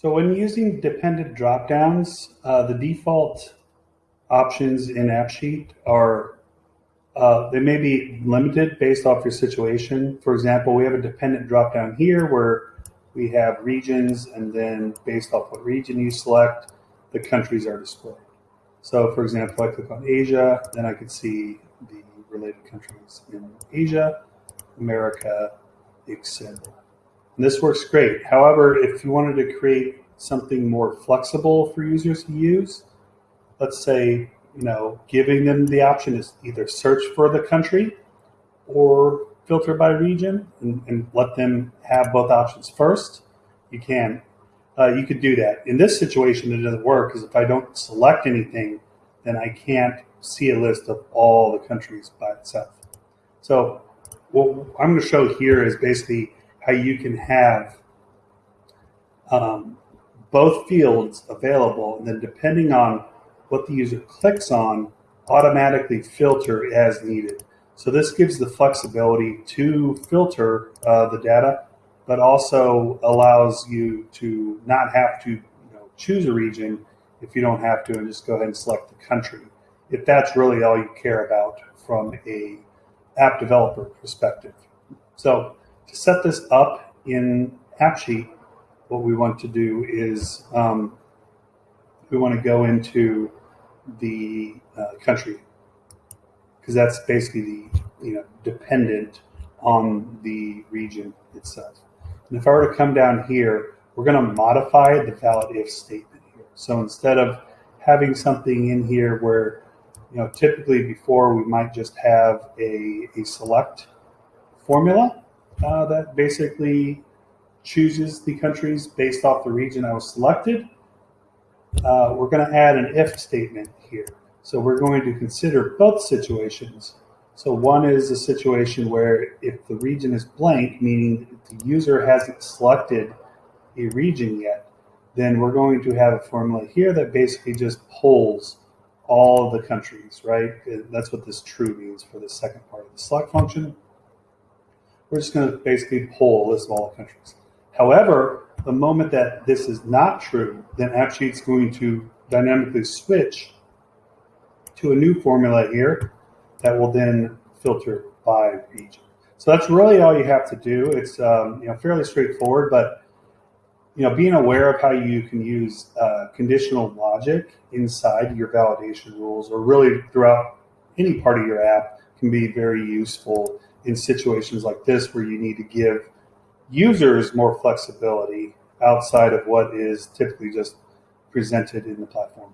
So when using dependent dropdowns, uh, the default options in AppSheet are, uh, they may be limited based off your situation. For example, we have a dependent dropdown here where we have regions and then based off what region you select, the countries are displayed. So for example, I click on Asia, then I could see the related countries in Asia, America, etc. This works great. However, if you wanted to create something more flexible for users to use, let's say, you know, giving them the option is either search for the country or filter by region and, and let them have both options first, you can. Uh, you could do that. In this situation, it doesn't work because if I don't select anything, then I can't see a list of all the countries by itself. So what I'm going to show here is basically how you can have um, both fields available, and then depending on what the user clicks on, automatically filter as needed. So this gives the flexibility to filter uh, the data, but also allows you to not have to you know, choose a region if you don't have to and just go ahead and select the country. If that's really all you care about from a app developer perspective. So to set this up in AppSheet, what we want to do is um, we want to go into the uh, country because that's basically the you know dependent on the region itself. And if I were to come down here, we're going to modify the valid if statement here. So instead of having something in here where you know typically before we might just have a, a select formula uh, that basically chooses the countries based off the region I was selected. Uh, we're going to add an if statement here. So we're going to consider both situations. So one is a situation where if the region is blank, meaning the user hasn't selected a region yet, then we're going to have a formula here that basically just pulls all of the countries, right? That's what this true means for the second part of the select function. We're just going to basically pull a list of all the countries. However, the moment that this is not true, then AppSheet's going to dynamically switch to a new formula here that will then filter by region. So that's really all you have to do. It's um, you know fairly straightforward, but you know being aware of how you can use uh, conditional logic inside your validation rules, or really throughout any part of your app, can be very useful in situations like this where you need to give users more flexibility outside of what is typically just presented in the platform.